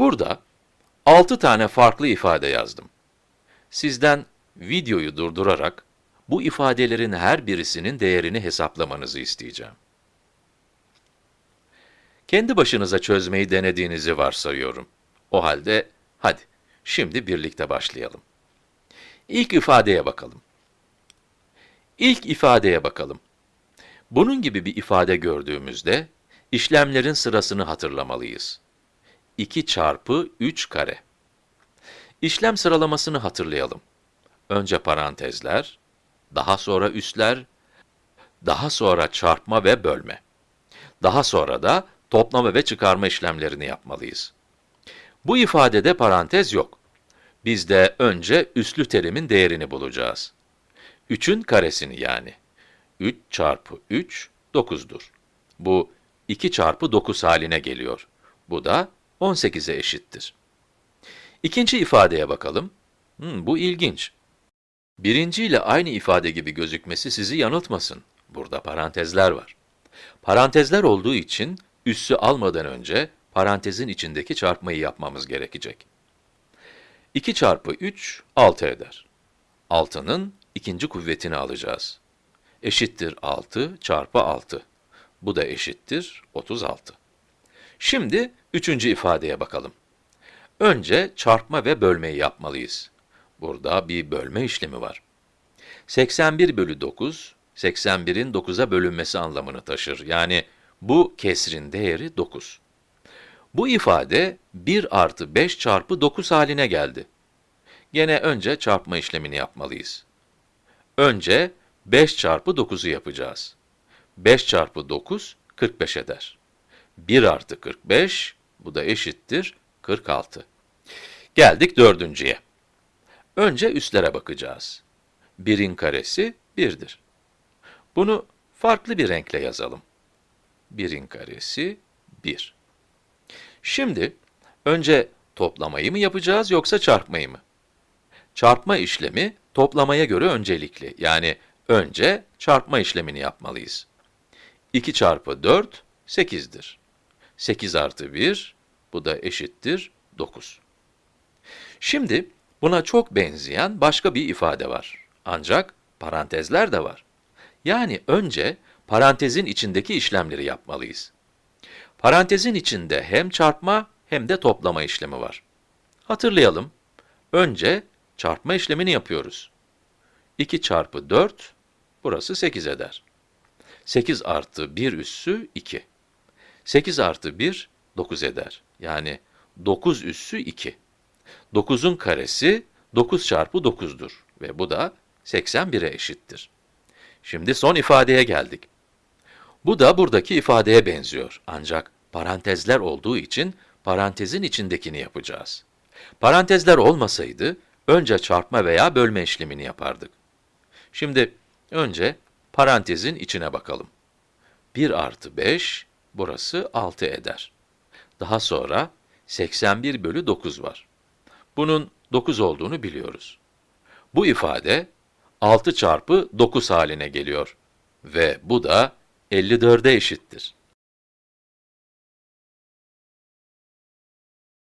Burada 6 tane farklı ifade yazdım. Sizden videoyu durdurarak bu ifadelerin her birisinin değerini hesaplamanızı isteyeceğim. Kendi başınıza çözmeyi denediğinizi varsayıyorum. O halde hadi şimdi birlikte başlayalım. İlk ifadeye bakalım. İlk ifadeye bakalım. Bunun gibi bir ifade gördüğümüzde işlemlerin sırasını hatırlamalıyız. 2 çarpı 3 kare. İşlem sıralamasını hatırlayalım. Önce parantezler, daha sonra üsler, daha sonra çarpma ve bölme. Daha sonra da toplama ve çıkarma işlemlerini yapmalıyız. Bu ifadede parantez yok. Biz de önce üslü terimin değerini bulacağız. 3'ün karesini yani. 3 çarpı 3, 9'dur. Bu 2 çarpı 9 haline geliyor. Bu da 18'e eşittir. İkinci ifadeye bakalım. Hmm, bu ilginç. Birinci ile aynı ifade gibi gözükmesi sizi yanıltmasın. Burada parantezler var. Parantezler olduğu için üssü almadan önce parantezin içindeki çarpmayı yapmamız gerekecek. 2 çarpı 3, 6 eder. 6'nın ikinci kuvvetini alacağız. Eşittir 6 çarpı 6. Bu da eşittir 36. Şimdi üçüncü ifadeye bakalım. Önce çarpma ve bölmeyi yapmalıyız. Burada bir bölme işlemi var. 81 bölü 9, 81'in 9'a bölünmesi anlamını taşır. Yani bu kesrin değeri 9. Bu ifade 1 artı 5 çarpı 9 haline geldi. Gene önce çarpma işlemini yapmalıyız. Önce 5 çarpı 9'u yapacağız. 5 çarpı 9, 45 eder. 1 artı 45, bu da eşittir 46. Geldik dördüncüye. Önce üstlere bakacağız. 1'in karesi 1'dir. Bunu farklı bir renkle yazalım. 1'in karesi 1. Şimdi, önce toplamayı mı yapacağız yoksa çarpmayı mı? Çarpma işlemi toplamaya göre öncelikli. Yani önce çarpma işlemini yapmalıyız. 2 çarpı 4, 8'dir. 8 artı 1, bu da eşittir 9. Şimdi, buna çok benzeyen başka bir ifade var. Ancak parantezler de var. Yani önce parantezin içindeki işlemleri yapmalıyız. Parantezin içinde hem çarpma hem de toplama işlemi var. Hatırlayalım. Önce çarpma işlemini yapıyoruz. 2 çarpı 4, burası 8 eder. 8 artı 1 üssü 2. 8 artı 1, 9 eder. Yani 9 üssü 2. 9'un karesi 9 çarpı 9'dur ve bu da 81'e eşittir. Şimdi son ifadeye geldik. Bu da buradaki ifadeye benziyor. Ancak parantezler olduğu için parantezin içindekini yapacağız. Parantezler olmasaydı, önce çarpma veya bölme işlemini yapardık. Şimdi önce parantezin içine bakalım. 1 artı 5, burası 6 eder. Daha sonra 81 bölü 9 var. Bunun 9 olduğunu biliyoruz. Bu ifade 6 çarpı 9 haline geliyor ve bu da 54'e eşittir.